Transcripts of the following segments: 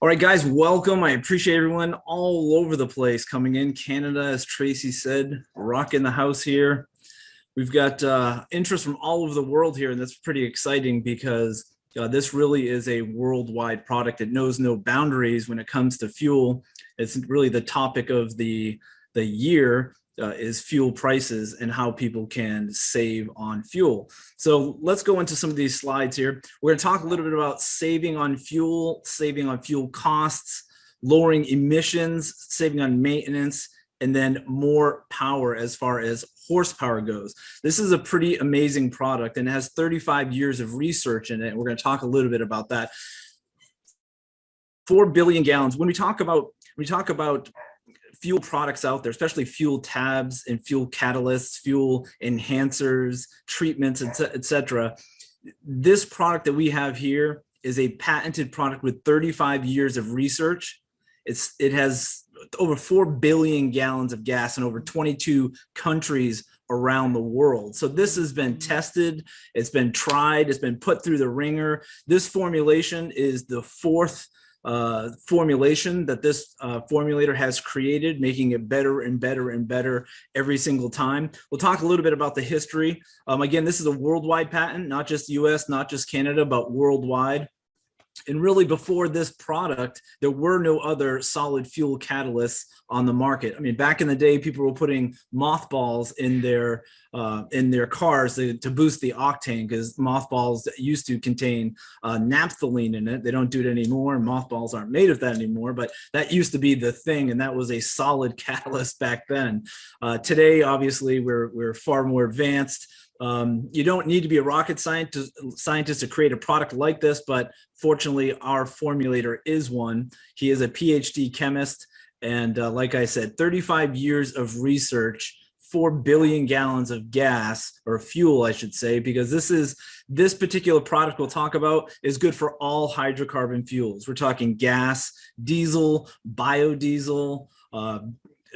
All right, guys, welcome. I appreciate everyone all over the place coming in. Canada, as Tracy said, rocking the house here. We've got uh, interest from all over the world here, and that's pretty exciting because uh, this really is a worldwide product. It knows no boundaries when it comes to fuel. It's really the topic of the, the year uh, is fuel prices and how people can save on fuel. So let's go into some of these slides here. We're going to talk a little bit about saving on fuel, saving on fuel costs, lowering emissions, saving on maintenance, and then more power as far as horsepower goes. This is a pretty amazing product and it has 35 years of research in it. We're going to talk a little bit about that. 4 billion gallons. When we talk about we talk about fuel products out there, especially fuel tabs and fuel catalysts, fuel enhancers, treatments, etc. This product that we have here is a patented product with 35 years of research. It's It has over 4 billion gallons of gas in over 22 countries around the world. So this has been mm. tested, it's been tried, it's been put through the ringer. This formulation is the fourth uh, formulation that this uh, formulator has created, making it better and better and better every single time. We'll talk a little bit about the history. Um, again, this is a worldwide patent, not just US, not just Canada, but worldwide. And really before this product, there were no other solid fuel catalysts on the market. I mean, back in the day, people were putting mothballs in their uh, in their cars to, to boost the octane because mothballs used to contain uh, naphthalene in it. They don't do it anymore and mothballs aren't made of that anymore, but that used to be the thing and that was a solid catalyst back then. Uh, today, obviously, we're, we're far more advanced. Um, you don't need to be a rocket scientist, scientist to create a product like this, but fortunately our formulator is one. He is a PhD chemist. And uh, like I said, 35 years of research 4 billion gallons of gas or fuel, I should say, because this is this particular product we'll talk about is good for all hydrocarbon fuels. We're talking gas, diesel, biodiesel, uh,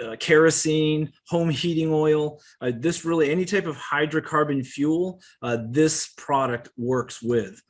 uh, kerosene, home heating oil, uh, this really any type of hydrocarbon fuel, uh, this product works with.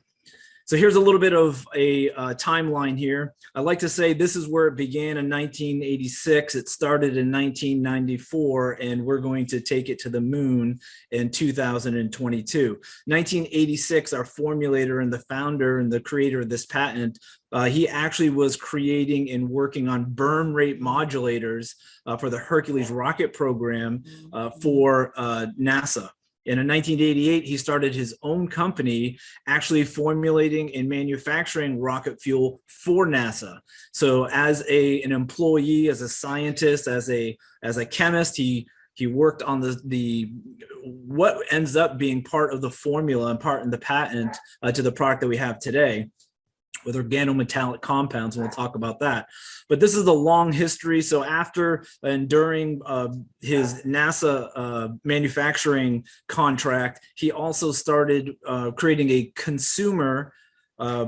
So here's a little bit of a uh, timeline here. I like to say this is where it began in 1986. It started in 1994, and we're going to take it to the moon in 2022. 1986, our formulator and the founder and the creator of this patent, uh, he actually was creating and working on burn rate modulators uh, for the Hercules rocket program uh, for uh, NASA. And in 1988, he started his own company actually formulating and manufacturing rocket fuel for NASA. So as a, an employee, as a scientist, as a, as a chemist, he, he worked on the, the what ends up being part of the formula and part in the patent uh, to the product that we have today with organometallic compounds, and we'll talk about that. But this is a long history. So after and during uh, his NASA uh, manufacturing contract, he also started uh, creating a consumer uh,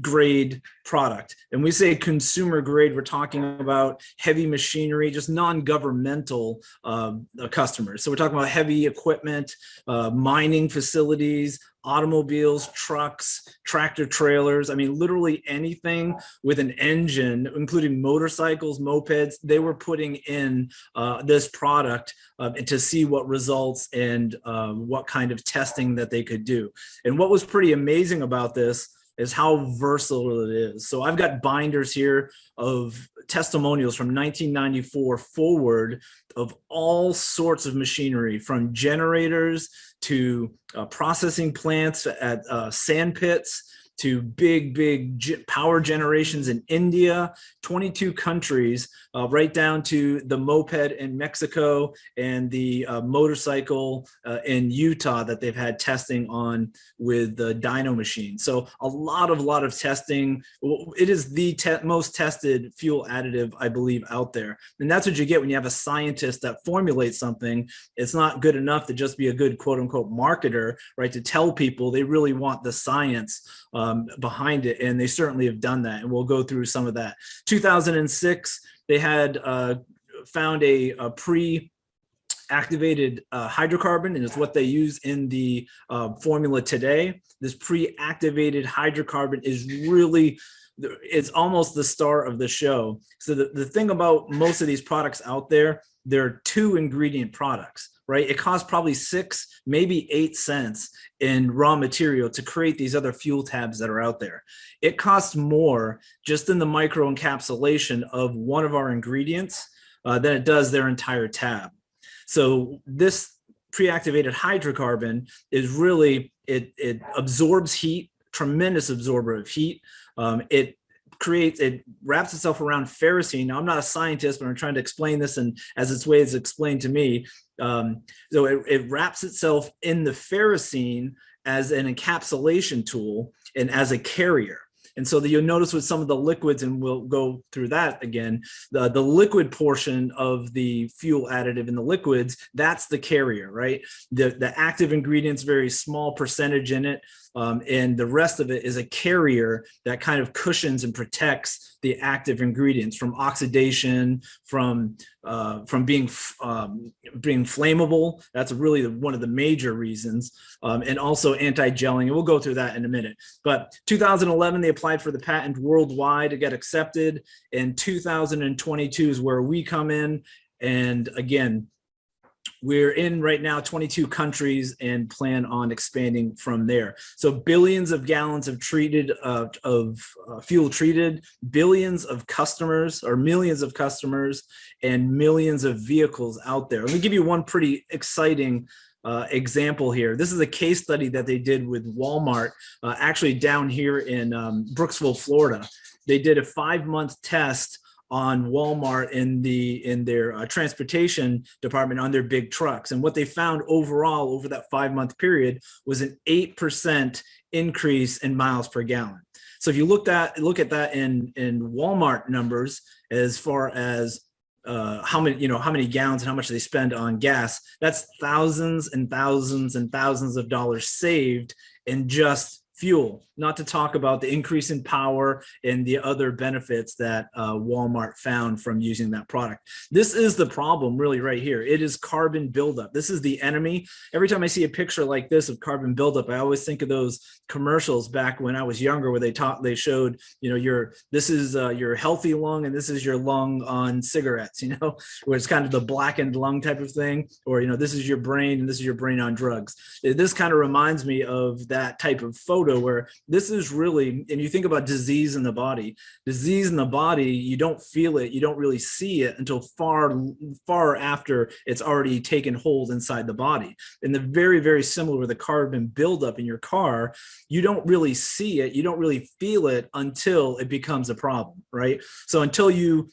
grade product. And we say consumer grade, we're talking about heavy machinery, just non-governmental uh, customers. So we're talking about heavy equipment, uh, mining facilities, automobiles, trucks, tractor trailers. I mean, literally anything with an engine, including motorcycles, mopeds, they were putting in uh, this product uh, to see what results and uh, what kind of testing that they could do. And what was pretty amazing about this is how versatile it is. So I've got binders here of testimonials from 1994 forward of all sorts of machinery from generators to uh, processing plants at uh, sand pits to big, big power generations in India, 22 countries, uh, right down to the moped in Mexico and the uh, motorcycle uh, in Utah that they've had testing on with the dyno machine. So a lot of, lot of testing. It is the te most tested fuel additive, I believe, out there. And that's what you get when you have a scientist that formulates something. It's not good enough to just be a good quote unquote marketer, right? To tell people they really want the science um, behind it. And they certainly have done that. And we'll go through some of that. 2006, they had uh, found a, a pre activated uh, hydrocarbon and it's what they use in the uh, formula today. This pre-activated hydrocarbon is really, it's almost the star of the show. So the, the thing about most of these products out there, they're two ingredient products, right? It costs probably six, maybe eight cents in raw material to create these other fuel tabs that are out there. It costs more just in the micro encapsulation of one of our ingredients uh, than it does their entire tab. So this pre-activated hydrocarbon is really, it, it absorbs heat, tremendous absorber of heat. Um, it creates, it wraps itself around ferrocene. Now, I'm not a scientist, but I'm trying to explain this and as its way is explained to me. Um, so it, it wraps itself in the ferrocene as an encapsulation tool and as a carrier. And so that you'll notice with some of the liquids, and we'll go through that again, the, the liquid portion of the fuel additive in the liquids, that's the carrier, right? The, the active ingredients, very small percentage in it. Um, and the rest of it is a carrier that kind of cushions and protects the active ingredients from oxidation, from uh, from being um, being flammable. That's really the, one of the major reasons, um, and also anti-gelling. And we'll go through that in a minute. But 2011, they applied for the patent worldwide to get accepted. And 2022 is where we come in. And again, we're in right now 22 countries and plan on expanding from there. So billions of gallons of treated uh, of uh, fuel treated, billions of customers or millions of customers and millions of vehicles out there. Let me give you one pretty exciting uh, example here. This is a case study that they did with Walmart, uh, actually down here in um, Brooksville, Florida. They did a five month test on Walmart in the in their uh, transportation department on their big trucks. And what they found overall over that five month period was an 8% increase in miles per gallon. So if you looked at look at that in in Walmart numbers as far as uh, how many, you know, how many gallons and how much they spend on gas, that's thousands and thousands and thousands of dollars saved in just fuel, not to talk about the increase in power and the other benefits that uh, Walmart found from using that product. This is the problem really right here. It is carbon buildup. This is the enemy. Every time I see a picture like this of carbon buildup, I always think of those commercials back when I was younger where they taught, they showed, you know, your, this is uh, your healthy lung and this is your lung on cigarettes, you know, where it's kind of the blackened lung type of thing, or, you know, this is your brain and this is your brain on drugs. This kind of reminds me of that type of photo where this is really, and you think about disease in the body, disease in the body, you don't feel it, you don't really see it until far, far after it's already taken hold inside the body. And the very, very similar with the carbon buildup in your car, you don't really see it, you don't really feel it until it becomes a problem, right? So until you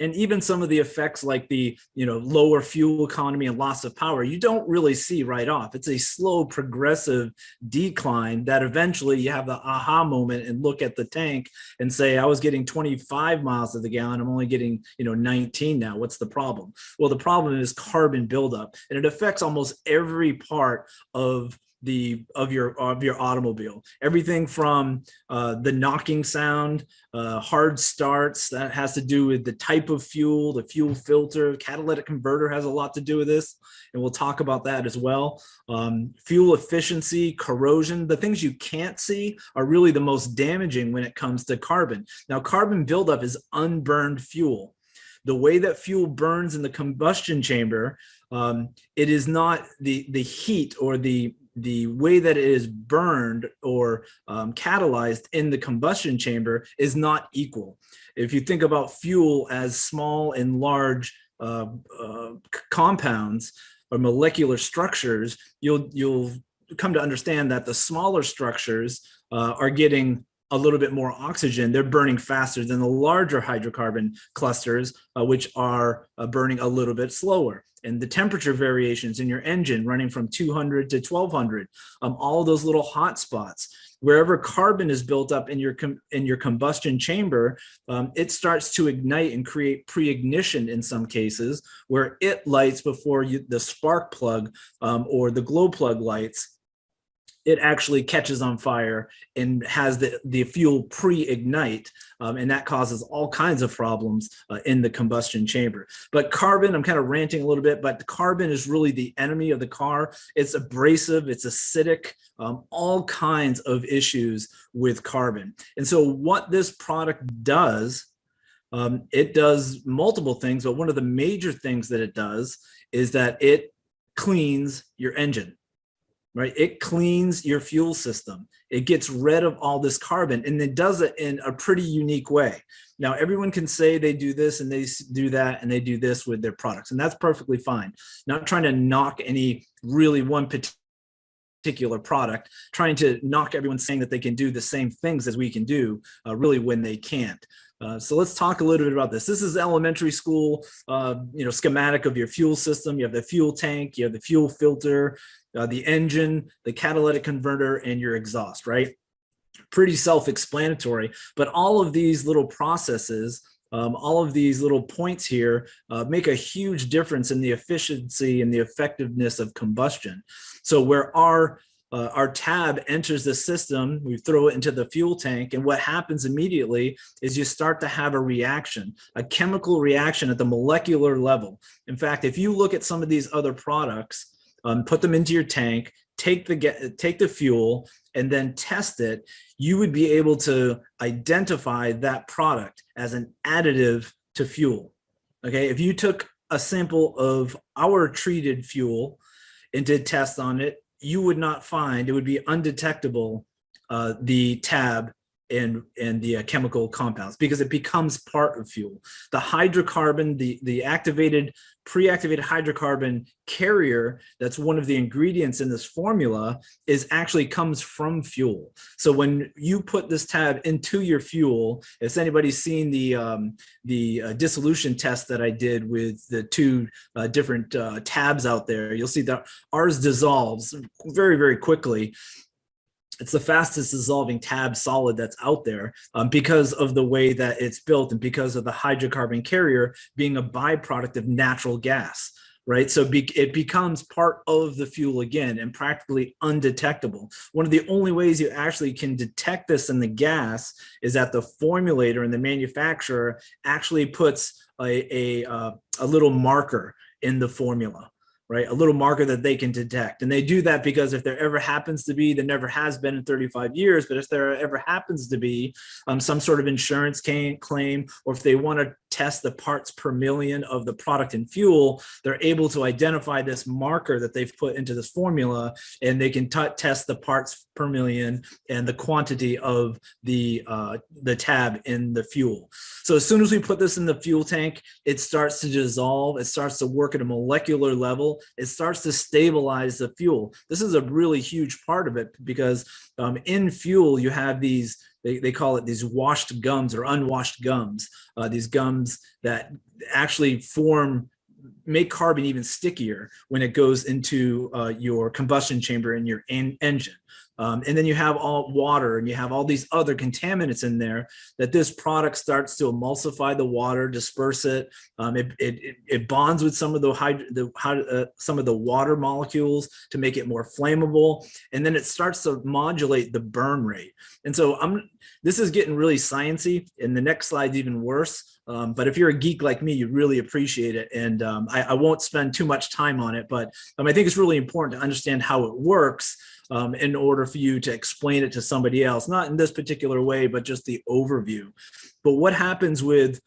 and even some of the effects like the you know lower fuel economy and loss of power you don't really see right off. It's a slow progressive decline that eventually you have the aha moment and look at the tank and say i was getting 25 miles of the gallon. I'm only getting you know 19 now. What's the problem? Well the problem is carbon buildup and it affects almost every part of the of your of your automobile. Everything from uh, the knocking sound uh, hard starts that has to do with the type of fuel the fuel filter. Catalytic converter has a lot to do with this and we'll talk about that as well. Um, fuel efficiency corrosion the things you can't see are really the most damaging when it comes to carbon. Now carbon buildup is unburned fuel. The way that fuel burns in the combustion chamber um, it is not the the heat or the the way that it is burned or um, catalyzed in the combustion chamber is not equal. If you think about fuel as small and large uh, uh, compounds or molecular structures, you'll you'll come to understand that the smaller structures uh, are getting a little bit more oxygen, they're burning faster than the larger hydrocarbon clusters, uh, which are uh, burning a little bit slower. And the temperature variations in your engine running from 200 to 1200, um, all those little hot spots. Wherever carbon is built up in your in your combustion chamber, um, it starts to ignite and create pre-ignition in some cases, where it lights before you, the spark plug um, or the glow plug lights it actually catches on fire and has the, the fuel pre-ignite um, and that causes all kinds of problems uh, in the combustion chamber. But carbon, I'm kind of ranting a little bit, but carbon is really the enemy of the car. It's abrasive, it's acidic, um, all kinds of issues with carbon. And so what this product does, um, it does multiple things, but one of the major things that it does is that it cleans your engine right? It cleans your fuel system. It gets rid of all this carbon and it does it in a pretty unique way. Now, everyone can say they do this and they do that and they do this with their products and that's perfectly fine. Not trying to knock any really one particular product, trying to knock everyone saying that they can do the same things as we can do uh, really when they can't. Uh, so let's talk a little bit about this. This is elementary school, uh, you know, schematic of your fuel system. You have the fuel tank, you have the fuel filter, uh, the engine, the catalytic converter, and your exhaust, right? Pretty self-explanatory, but all of these little processes um, all of these little points here uh, make a huge difference in the efficiency and the effectiveness of combustion. So where our uh, our tab enters the system, we throw it into the fuel tank, and what happens immediately is you start to have a reaction, a chemical reaction at the molecular level. In fact, if you look at some of these other products, um, put them into your tank, take the get take the fuel and then test it, you would be able to identify that product as an additive to fuel. Okay, if you took a sample of our treated fuel and did tests on it, you would not find, it would be undetectable, uh, the tab and and the uh, chemical compounds because it becomes part of fuel. The hydrocarbon, the the activated pre-activated hydrocarbon carrier that's one of the ingredients in this formula is actually comes from fuel. So when you put this tab into your fuel, if anybody's seen the um, the uh, dissolution test that I did with the two uh, different uh, tabs out there, you'll see that ours dissolves very, very quickly it's the fastest dissolving tab solid that's out there um, because of the way that it's built and because of the hydrocarbon carrier being a byproduct of natural gas right? So be, it becomes part of the fuel again and practically undetectable. One of the only ways you actually can detect this in the gas is that the formulator and the manufacturer actually puts a, a, uh, a little marker in the formula right? A little marker that they can detect. And they do that because if there ever happens to be, there never has been in 35 years, but if there ever happens to be um, some sort of insurance claim, or if they want to test the parts per million of the product and fuel, they're able to identify this marker that they've put into this formula and they can test the parts per million and the quantity of the uh, the tab in the fuel. So as soon as we put this in the fuel tank, it starts to dissolve, it starts to work at a molecular level, it starts to stabilize the fuel. This is a really huge part of it because um, in fuel, you have these they, they call it these washed gums or unwashed gums, uh, these gums that actually form make carbon even stickier when it goes into uh, your combustion chamber in your en engine. Um, and then you have all water and you have all these other contaminants in there that this product starts to emulsify the water, disperse it. Um, it, it, it, bonds with some of the, the uh, some of the water molecules to make it more flammable. And then it starts to modulate the burn rate. And so I'm, this is getting really sciencey and the next slide's even worse. Um, but if you're a geek like me, you really appreciate it. And um, I, I, won't spend too much time on it, but um, I think it's really important to understand how it works um, in order for you to explain it to somebody else, not in this particular way, but just the overview. But what happens with,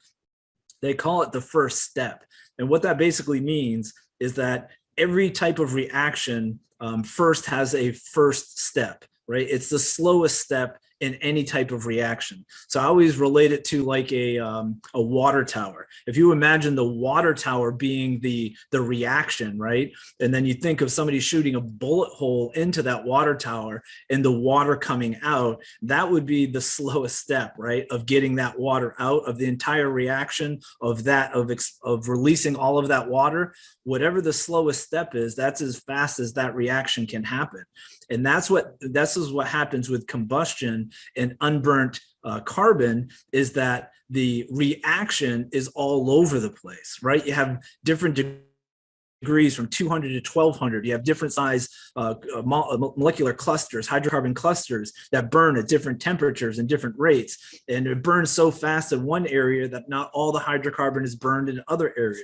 they call it the first step. And what that basically means is that every type of reaction um, first has a first step, right? It's the slowest step in any type of reaction. So I always relate it to like a, um, a water tower. If you imagine the water tower being the, the reaction, right? And then you think of somebody shooting a bullet hole into that water tower and the water coming out, that would be the slowest step, right? Of getting that water out of the entire reaction of that, of, of releasing all of that water, whatever the slowest step is, that's as fast as that reaction can happen. And that's what, this is what happens with combustion and unburnt uh, carbon is that the reaction is all over the place, right? You have different degrees from 200 to 1200. You have different size uh, uh, uh molecular clusters, hydrocarbon clusters that burn at different temperatures and different rates. And it burns so fast in one area that not all the hydrocarbon is burned in other areas.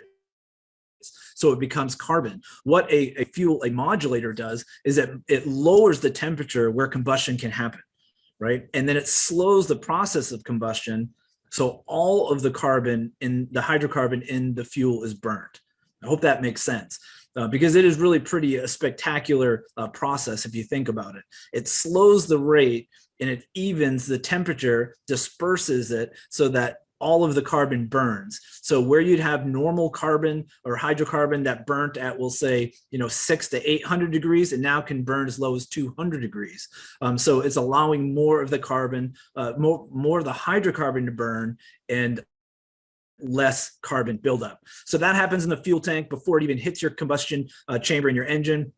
So it becomes carbon. What a, a fuel, a modulator does is that it lowers the temperature where combustion can happen, right? And then it slows the process of combustion. So all of the carbon in the hydrocarbon in the fuel is burnt. I hope that makes sense. Uh, because it is really pretty a spectacular uh, process if you think about it. It slows the rate and it evens the temperature, disperses it so that all of the carbon burns. So where you'd have normal carbon or hydrocarbon that burnt at, we'll say, you know, six to 800 degrees, it now can burn as low as 200 degrees. Um, so it's allowing more of the carbon, uh, more, more of the hydrocarbon to burn and less carbon buildup. So that happens in the fuel tank before it even hits your combustion uh, chamber in your engine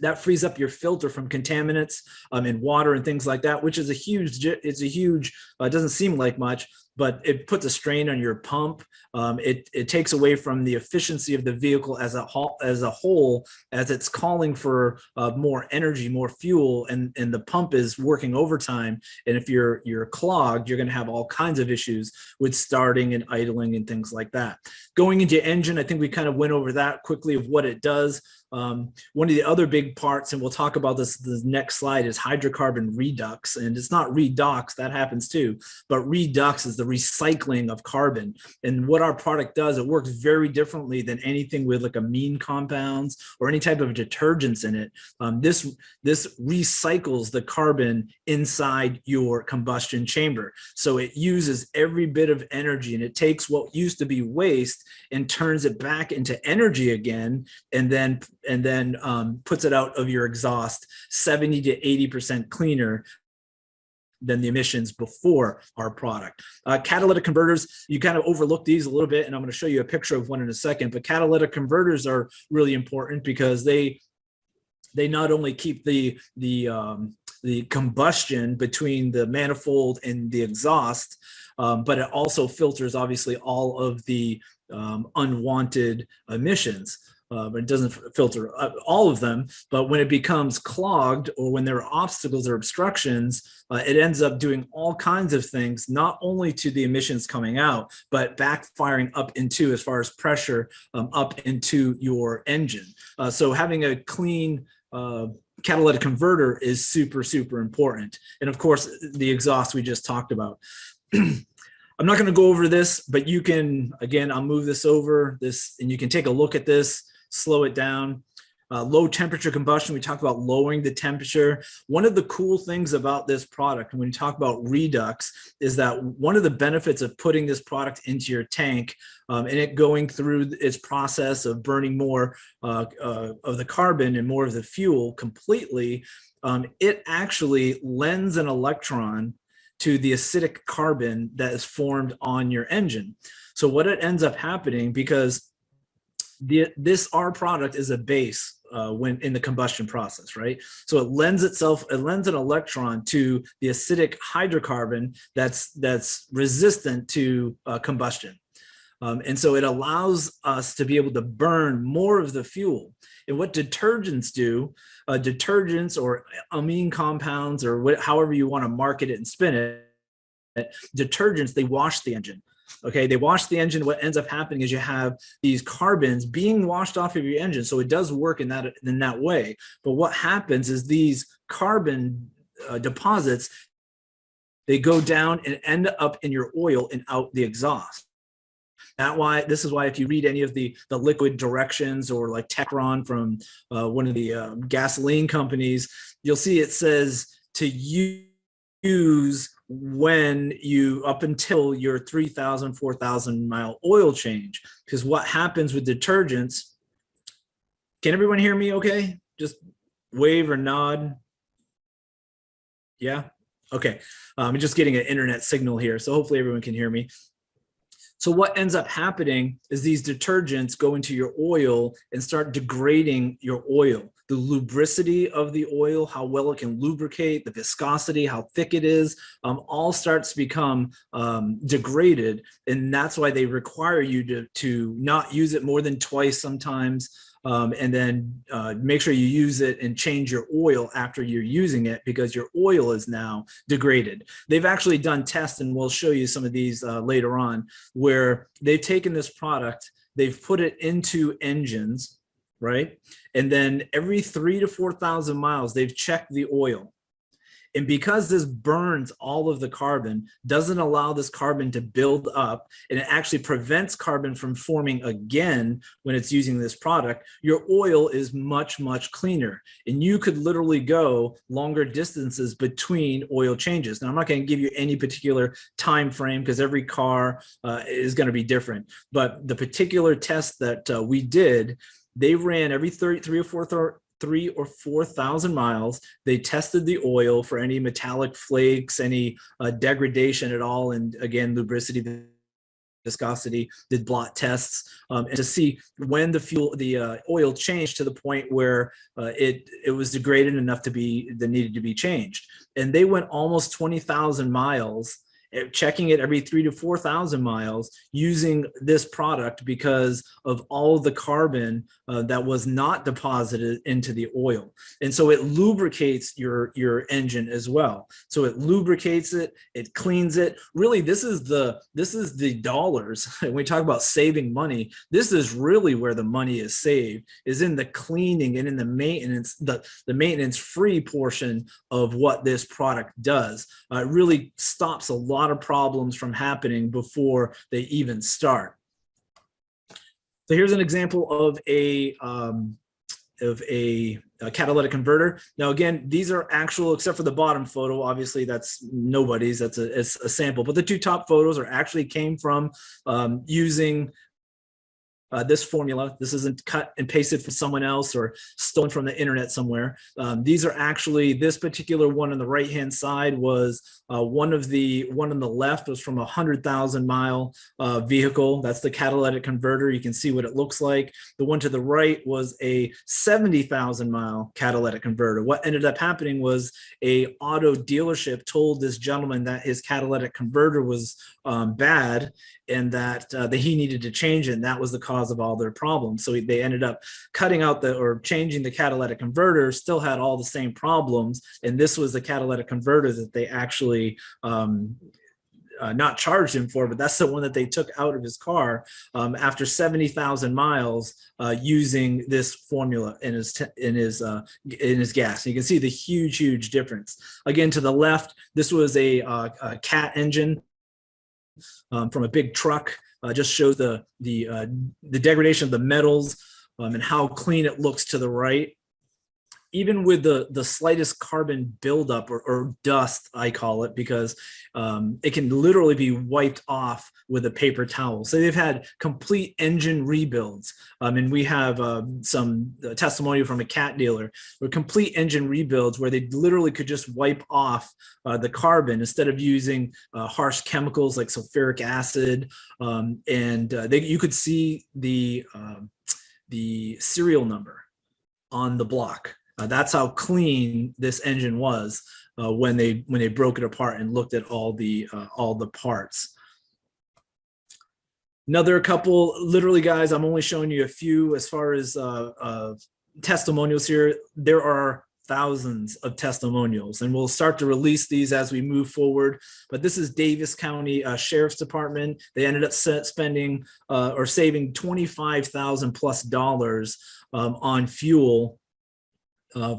that frees up your filter from contaminants um, and water and things like that, which is a huge, it's a huge, uh, doesn't seem like much, but it puts a strain on your pump. Um, it, it takes away from the efficiency of the vehicle as a whole, as a whole, as it's calling for uh, more energy, more fuel, and, and the pump is working overtime. And if you're, you're clogged, you're gonna have all kinds of issues with starting and idling and things like that. Going into engine, I think we kind of went over that quickly of what it does. Um, one of the other big parts, and we'll talk about this the next slide, is hydrocarbon redox. And it's not redox, that happens too, but redox is the recycling of carbon. And what our product does, it works very differently than anything with like amine compounds or any type of detergents in it. Um, this, this recycles the carbon inside your combustion chamber. So it uses every bit of energy and it takes what used to be waste and turns it back into energy again and then and then um, puts it out of your exhaust 70 to 80% cleaner than the emissions before our product. Uh, catalytic converters, you kind of overlook these a little bit, and I'm going to show you a picture of one in a second, but catalytic converters are really important because they they not only keep the the um, the combustion between the manifold and the exhaust, um, but it also filters obviously all of the um, unwanted emissions uh, but it doesn't filter uh, all of them. But when it becomes clogged or when there are obstacles or obstructions, uh, it ends up doing all kinds of things, not only to the emissions coming out, but backfiring up into as far as pressure um, up into your engine. Uh, so having a clean uh, catalytic converter is super, super important. And of course, the exhaust we just talked about. I'm not going to go over this, but you can, again, I'll move this over this and you can take a look at this slow it down. Uh, low temperature combustion, we talk about lowering the temperature. One of the cool things about this product, when you talk about Redox, is that one of the benefits of putting this product into your tank um, and it going through its process of burning more uh, uh, of the carbon and more of the fuel completely, um, it actually lends an electron to the acidic carbon that is formed on your engine. So what it ends up happening, because the, this R product is a base uh, when in the combustion process, right? So it lends itself, it lends an electron to the acidic hydrocarbon that's that's resistant to uh, combustion. Um, and so it allows us to be able to burn more of the fuel. And what detergents do, uh, detergents or amine compounds or what, however you want to market it and spin it, detergents, they wash the engine. Okay, they wash the engine. What ends up happening is you have these carbons being washed off of your engine. So it does work in that in that way. But what happens is these carbon uh, deposits, they go down and end up in your oil and out the exhaust. That why this is why if you read any of the the liquid directions or like Techron from uh, one of the uh, gasoline companies, you'll see it says to use when you up until your 3000 4000 mile oil change because what happens with detergents can everyone hear me okay? Just wave or nod. Yeah? Okay um, i'm just getting an internet signal here so hopefully everyone can hear me. So what ends up happening is these detergents go into your oil and start degrading your oil. The lubricity of the oil, how well it can lubricate, the viscosity, how thick it is, um, all starts to become um, degraded. And that's why they require you to, to not use it more than twice sometimes, um, and then uh, make sure you use it and change your oil after you're using it because your oil is now degraded. They've actually done tests, and we'll show you some of these uh, later on, where they've taken this product, they've put it into engines, right? And then every three to 4,000 miles, they've checked the oil and because this burns all of the carbon, doesn't allow this carbon to build up, and it actually prevents carbon from forming again when it's using this product, your oil is much, much cleaner. And you could literally go longer distances between oil changes. Now, I'm not going to give you any particular time frame because every car uh, is going to be different. But the particular test that uh, we did, they ran every 30, three or four three or 4,000 miles. They tested the oil for any metallic flakes, any uh, degradation at all. And again, lubricity, viscosity, did blot tests um, and to see when the fuel, the uh, oil changed to the point where uh, it, it was degraded enough to be, that needed to be changed. And they went almost 20,000 miles checking it every three to 4,000 miles using this product because of all the carbon uh, that was not deposited into the oil. And so it lubricates your, your engine as well. So it lubricates it, it cleans it. Really, this is the, this is the dollars. When we talk about saving money, this is really where the money is saved, is in the cleaning and in the maintenance, the, the maintenance free portion of what this product does. Uh, it really stops a lot lot of problems from happening before they even start. So here's an example of a um, of a, a, catalytic converter. Now, again, these are actual, except for the bottom photo, obviously that's nobody's, that's a, a sample, but the two top photos are actually came from um, using uh, this formula. This isn't cut and pasted from someone else or stolen from the internet somewhere. Um, these are actually, this particular one on the right hand side was uh, one of the, one on the left was from a 100,000 mile uh, vehicle. That's the catalytic converter. You can see what it looks like. The one to the right was a 70,000 mile catalytic converter. What ended up happening was a auto dealership told this gentleman that his catalytic converter was um, bad and that, uh, that he needed to change. And that was the cause of all their problems. So they ended up cutting out the or changing the catalytic converter, still had all the same problems. And this was the catalytic converter that they actually um, uh, not charged him for, but that's the one that they took out of his car um, after 70,000 miles uh, using this formula in his in his uh, in his gas. And you can see the huge, huge difference. Again, to the left, this was a, uh, a cat engine um, from a big truck. Uh, just shows the the uh, the degradation of the metals um, and how clean it looks to the right even with the the slightest carbon buildup or, or dust, I call it, because um, it can literally be wiped off with a paper towel. So they've had complete engine rebuilds. Um, and we have uh, some uh, testimony from a cat dealer or complete engine rebuilds where they literally could just wipe off uh, the carbon instead of using uh, harsh chemicals like sulfuric acid. Um, and uh, they, you could see the, um, the serial number on the block uh, that's how clean this engine was uh, when they when they broke it apart and looked at all the uh, all the parts. Another couple, literally, guys. I'm only showing you a few as far as uh, testimonials here. There are thousands of testimonials and we'll start to release these as we move forward but this is Davis County uh, Sheriff's Department they ended up spending uh, or saving 25,000 plus dollars um, on fuel uh,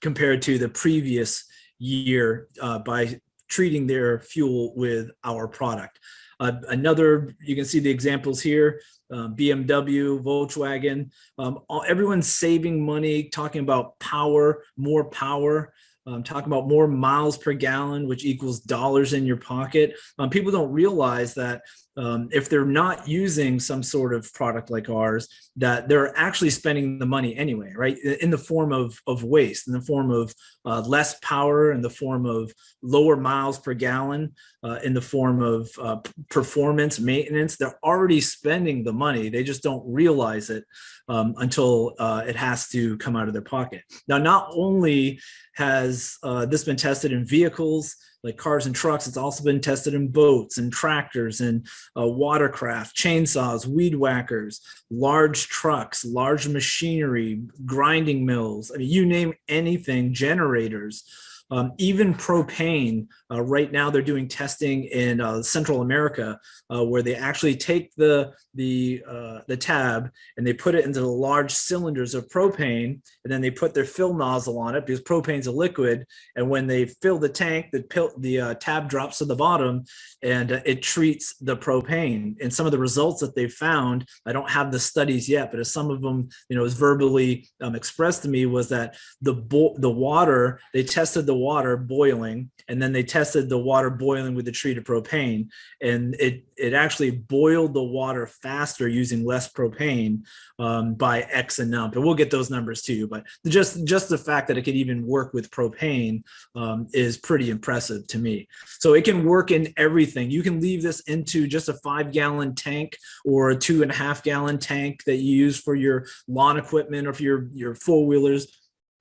compared to the previous year uh, by treating their fuel with our product. Uh, another, you can see the examples here, uh, BMW, Volkswagen, um, all, everyone's saving money, talking about power, more power, um, talking about more miles per gallon, which equals dollars in your pocket. Um, people don't realize that um, if they're not using some sort of product like ours, that they're actually spending the money anyway, right? In the form of, of waste, in the form of uh, less power, in the form of lower miles per gallon, uh, in the form of uh, performance, maintenance. They're already spending the money. They just don't realize it um, until uh, it has to come out of their pocket. Now, not only has uh, this been tested in vehicles, like cars and trucks. It's also been tested in boats and tractors and uh, watercraft, chainsaws, weed whackers, large trucks, large machinery, grinding mills. I mean, you name anything, generators. Um, even propane, uh, right now they're doing testing in uh, Central America uh, where they actually take the, the, uh, the tab and they put it into the large cylinders of propane and then they put their fill nozzle on it because propane's a liquid. And when they fill the tank, the, the uh, tab drops to the bottom and it treats the propane. And some of the results that they found, I don't have the studies yet, but as some of them, you know, is verbally um, expressed to me was that the, the water, they tested the water boiling and then they tested the water boiling with the treated propane and it it actually boiled the water faster using less propane um, by X and. And we'll get those numbers too, but just, just the fact that it could even work with propane um, is pretty impressive to me. So it can work in everything. You can leave this into just a five gallon tank or a two and a half gallon tank that you use for your lawn equipment or for your, your four wheelers,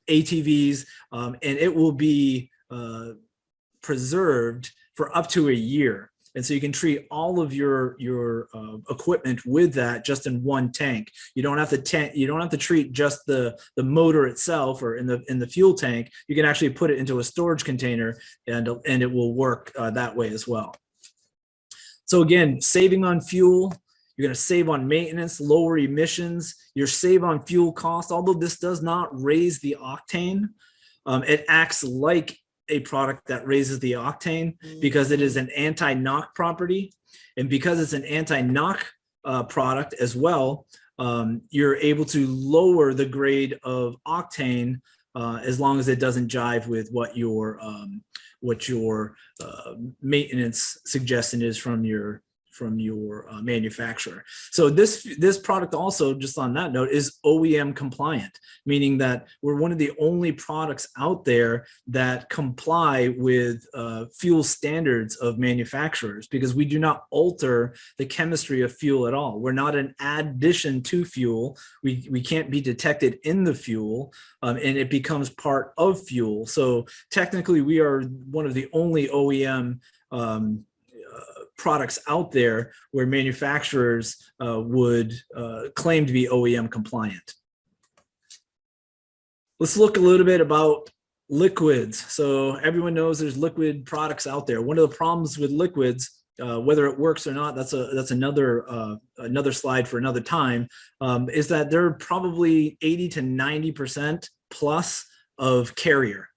ATVs, um, and it will be uh, preserved for up to a year. And so you can treat all of your your uh, equipment with that just in one tank. You don't have to. You don't have to treat just the the motor itself or in the in the fuel tank. You can actually put it into a storage container and and it will work uh, that way as well. So again, saving on fuel. You're going to save on maintenance, lower emissions. You're save on fuel costs. Although this does not raise the octane, um, it acts like a product that raises the octane because it is an anti-knock property. And because it's an anti-knock uh, product as well, um, you're able to lower the grade of octane uh, as long as it doesn't jive with what your um, what your uh, maintenance suggestion is from your from your uh, manufacturer. So this this product also, just on that note, is OEM compliant, meaning that we're one of the only products out there that comply with uh, fuel standards of manufacturers because we do not alter the chemistry of fuel at all. We're not an addition to fuel. We, we can't be detected in the fuel um, and it becomes part of fuel. So technically we are one of the only OEM um, products out there where manufacturers uh, would uh, claim to be OEM compliant. Let's look a little bit about liquids. So everyone knows there's liquid products out there. One of the problems with liquids, uh, whether it works or not, that's a that's another uh, another slide for another time, um, is that they're probably 80 to 90 percent plus of carrier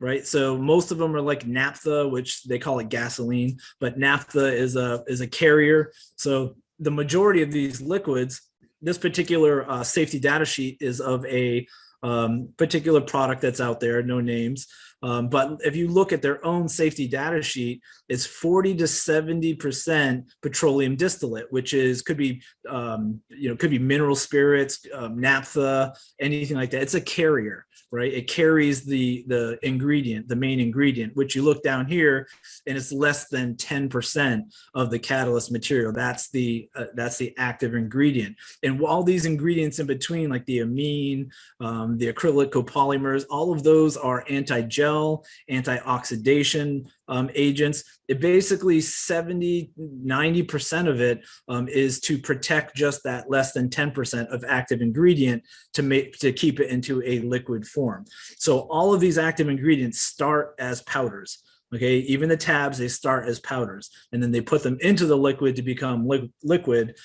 right? So most of them are like naphtha, which they call it gasoline, but naphtha is a is a carrier. So the majority of these liquids, this particular uh, safety data sheet is of a um, particular product that's out there, no names. Um, but if you look at their own safety data sheet, it's 40 to 70% petroleum distillate, which is could be, um, you know, could be mineral spirits, um, naphtha, anything like that. It's a carrier right? It carries the, the ingredient, the main ingredient, which you look down here and it's less than 10% of the catalyst material. That's the, uh, that's the active ingredient. And all these ingredients in between, like the amine, um, the acrylic copolymers, all of those are anti-gel, anti-oxidation, um, agents. It basically 70, 90% of it um, is to protect just that less than 10% of active ingredient to make to keep it into a liquid form. So all of these active ingredients start as powders. Okay, even the tabs, they start as powders and then they put them into the liquid to become li liquid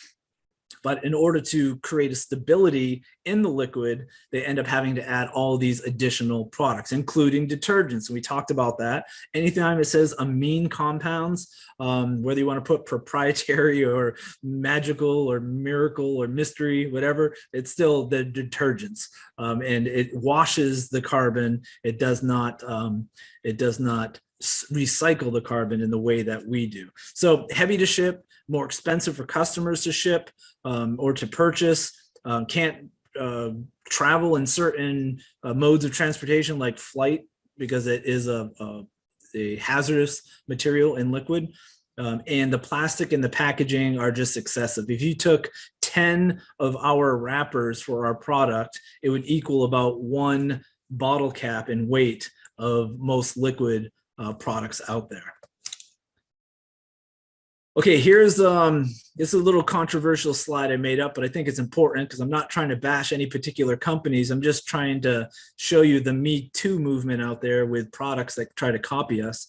but in order to create a stability in the liquid, they end up having to add all these additional products, including detergents. We talked about that. Anytime it says amine compounds, um, whether you want to put proprietary or magical or miracle or mystery, whatever, it's still the detergents. Um, and it washes the carbon. It does not, um, it does not recycle the carbon in the way that we do. So heavy to ship, more expensive for customers to ship um, or to purchase, um, can't uh, travel in certain uh, modes of transportation like flight because it is a, a, a hazardous material in liquid. Um, and the plastic and the packaging are just excessive. If you took 10 of our wrappers for our product, it would equal about one bottle cap in weight of most liquid uh, products out there. Okay, here's um, this is a little controversial slide I made up, but I think it's important because I'm not trying to bash any particular companies. I'm just trying to show you the Me Too movement out there with products that try to copy us.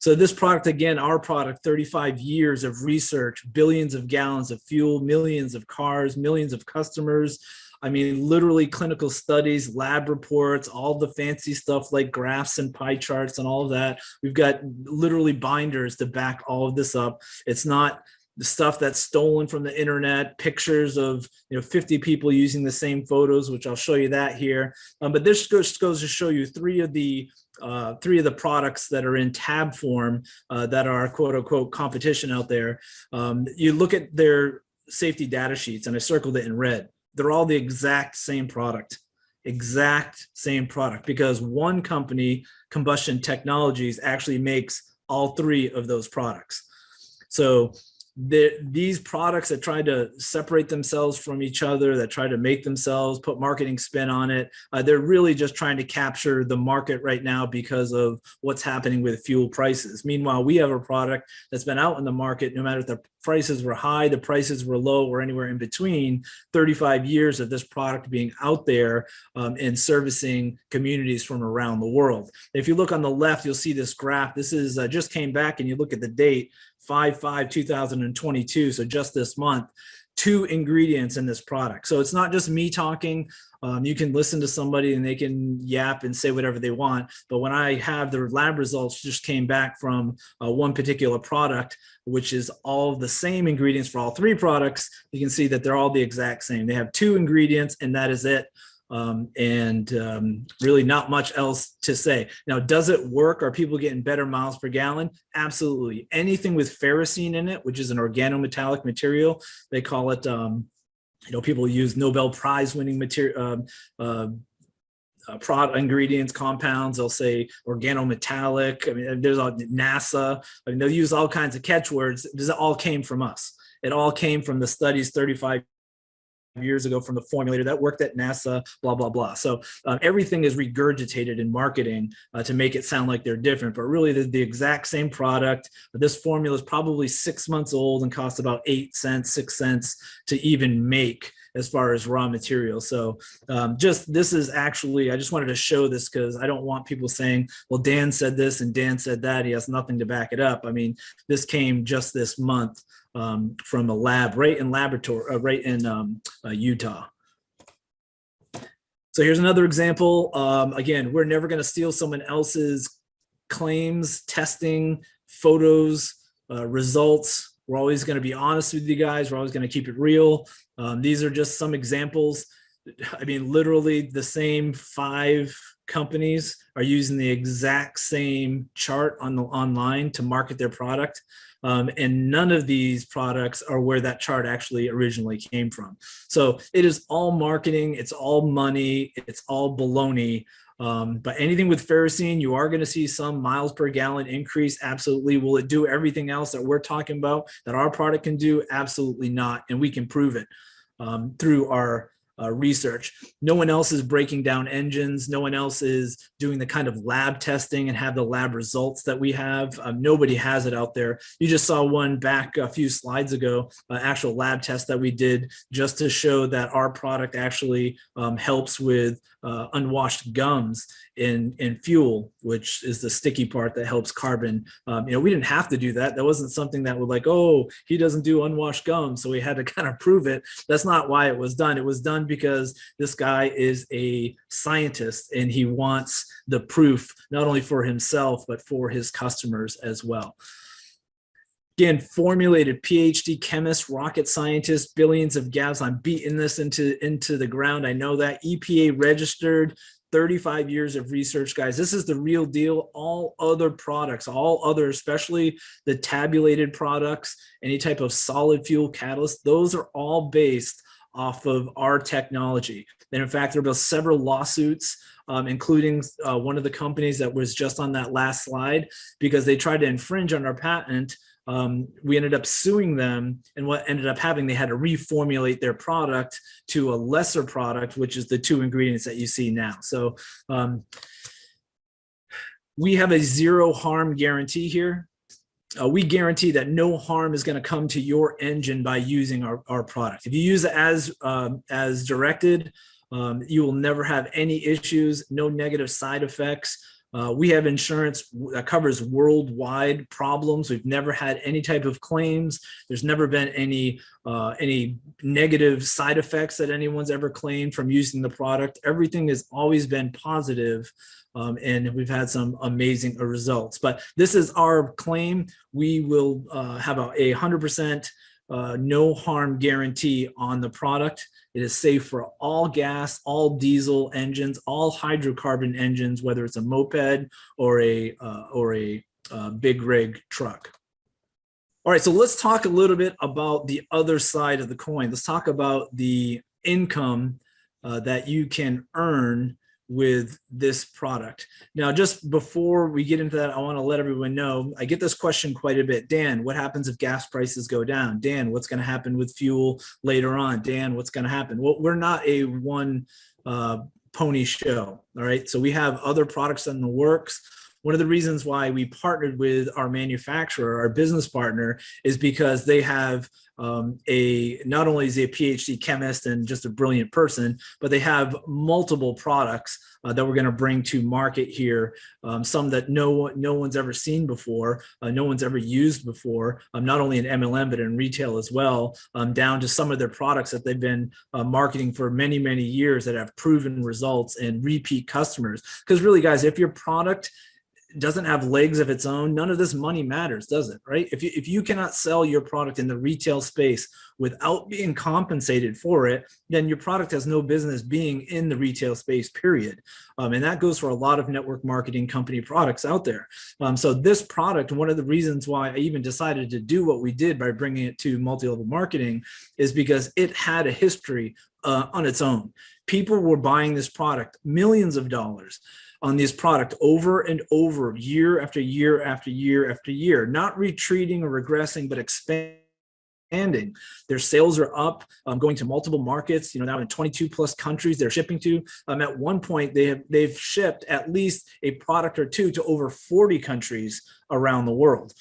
So this product, again, our product, 35 years of research, billions of gallons of fuel, millions of cars, millions of customers, I mean, literally clinical studies, lab reports, all the fancy stuff like graphs and pie charts and all of that. We've got literally binders to back all of this up. It's not the stuff that's stolen from the internet, pictures of you know 50 people using the same photos, which I'll show you that here. Um, but this goes, goes to show you three of the uh, three of the products that are in tab form uh, that are quote unquote competition out there. Um, you look at their safety data sheets and I circled it in red they're all the exact same product exact same product because one company combustion technologies actually makes all three of those products. So the, these products that try to separate themselves from each other, that try to make themselves, put marketing spin on it, uh, they're really just trying to capture the market right now because of what's happening with fuel prices. Meanwhile, we have a product that's been out in the market, no matter if the prices were high, the prices were low, or anywhere in between, 35 years of this product being out there um, and servicing communities from around the world. If you look on the left, you'll see this graph. This is uh, just came back and you look at the date, 5-5-2022, so just this month, two ingredients in this product. So it's not just me talking. Um, you can listen to somebody and they can yap and say whatever they want. But when I have the lab results just came back from uh, one particular product, which is all the same ingredients for all three products, you can see that they're all the exact same. They have two ingredients and that is it um, and um, really not much else to say. Now, does it work? Are people getting better miles per gallon? Absolutely. Anything with ferrocene in it, which is an organometallic material, they call it, um, you know, people use Nobel Prize winning material, um, uh, uh, product ingredients, compounds, they'll say organometallic. I mean, there's all NASA. I mean, they'll use all kinds of catchwords. This all came from us. It all came from the studies 35 years ago from the formulator that worked at NASA, blah, blah, blah. So um, everything is regurgitated in marketing uh, to make it sound like they're different, but really the, the exact same product. This formula is probably six months old and costs about eight cents, six cents to even make as far as raw material. So um, just this is actually, I just wanted to show this because I don't want people saying, well, Dan said this and Dan said that. He has nothing to back it up. I mean, this came just this month um, from a lab right in laboratory, uh, right in um, uh, Utah. So here's another example. Um, again, we're never going to steal someone else's claims, testing, photos, uh, results. We're always going to be honest with you guys. We're always going to keep it real. Um, these are just some examples. I mean, literally the same five companies are using the exact same chart on the online to market their product. Um, and none of these products are where that chart actually originally came from. So it is all marketing, it's all money, it's all baloney. Um, but anything with ferrocene, you are going to see some miles per gallon increase. Absolutely. Will it do everything else that we're talking about that our product can do? Absolutely not. And we can prove it um, through our uh, research. No one else is breaking down engines. No one else is doing the kind of lab testing and have the lab results that we have. Um, nobody has it out there. You just saw one back a few slides ago, uh, actual lab test that we did just to show that our product actually um, helps with uh, unwashed gums in, in fuel, which is the sticky part that helps carbon. Um, you know, we didn't have to do that. That wasn't something that would like, oh, he doesn't do unwashed gums. So we had to kind of prove it. That's not why it was done. It was done because this guy is a scientist and he wants the proof, not only for himself, but for his customers as well. Again, formulated PhD chemist, rocket scientist, billions of gas. I'm beating this into, into the ground. I know that EPA registered 35 years of research, guys. This is the real deal. All other products, all other, especially the tabulated products, any type of solid fuel catalyst, those are all based off of our technology. And in fact, there been several lawsuits um, including uh, one of the companies that was just on that last slide because they tried to infringe on our patent um, we ended up suing them and what ended up happening, they had to reformulate their product to a lesser product, which is the two ingredients that you see now. So um, we have a zero harm guarantee here. Uh, we guarantee that no harm is going to come to your engine by using our, our product. If you use it as, um, as directed, um, you will never have any issues, no negative side effects. Uh, we have insurance that covers worldwide problems. We've never had any type of claims. There's never been any uh, any negative side effects that anyone's ever claimed from using the product. Everything has always been positive, um, and we've had some amazing results. But this is our claim. We will uh, have a 100% uh, no harm guarantee on the product. It is safe for all gas, all diesel engines, all hydrocarbon engines, whether it's a moped or a uh, or a uh, big rig truck. All right, so let's talk a little bit about the other side of the coin. Let's talk about the income uh, that you can earn with this product. Now, just before we get into that, I want to let everyone know, I get this question quite a bit. Dan, what happens if gas prices go down? Dan, what's going to happen with fuel later on? Dan, what's going to happen? Well, we're not a one uh, pony show. All right. So we have other products in the works. One of the reasons why we partnered with our manufacturer, our business partner, is because they have um, a not only is he a PhD chemist and just a brilliant person, but they have multiple products uh, that we're going to bring to market here. Um, some that no no one's ever seen before, uh, no one's ever used before. Um, not only in MLM but in retail as well. Um, down to some of their products that they've been uh, marketing for many many years that have proven results and repeat customers. Because really, guys, if your product doesn't have legs of its own, none of this money matters, does it? Right? If you, if you cannot sell your product in the retail space without being compensated for it, then your product has no business being in the retail space, period. Um, and that goes for a lot of network marketing company products out there. Um, so this product, one of the reasons why I even decided to do what we did by bringing it to multi-level marketing is because it had a history uh, on its own. People were buying this product, millions of dollars on this product over and over, year after year after year after year, not retreating or regressing, but expanding. Their sales are up, um, going to multiple markets, you know, now in 22 plus countries they're shipping to. Um, at one point, they have, they've shipped at least a product or two to over 40 countries around the world.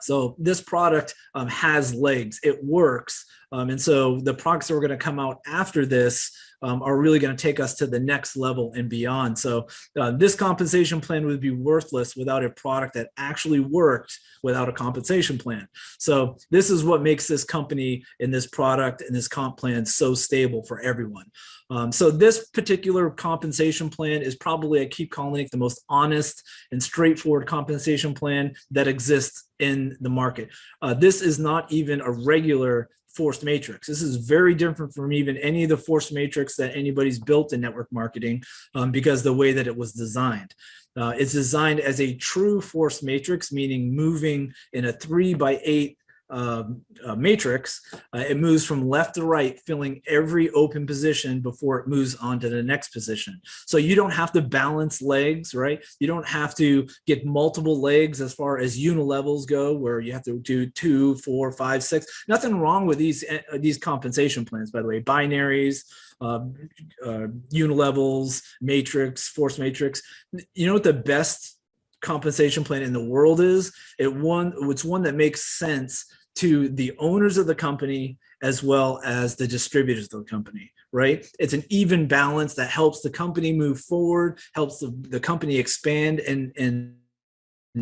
So this product um, has legs, it works. Um, and so the products that are gonna come out after this um, are really going to take us to the next level and beyond. So uh, this compensation plan would be worthless without a product that actually worked without a compensation plan. So this is what makes this company and this product and this comp plan so stable for everyone. Um, so this particular compensation plan is probably, I keep calling it the most honest and straightforward compensation plan that exists in the market. Uh, this is not even a regular forced matrix. This is very different from even any of the forced matrix that anybody's built in network marketing um, because the way that it was designed. Uh, it's designed as a true force matrix, meaning moving in a three by eight um, uh, matrix, uh, it moves from left to right, filling every open position before it moves on to the next position. So you don't have to balance legs, right? You don't have to get multiple legs as far as unilevels go, where you have to do two, four, five, six. Nothing wrong with these uh, these compensation plans, by the way. Binaries, uh, uh, unilevels, matrix, force matrix. You know what the best compensation plan in the world is, it one it's one that makes sense to the owners of the company as well as the distributors of the company, right? It's an even balance that helps the company move forward, helps the, the company expand and, and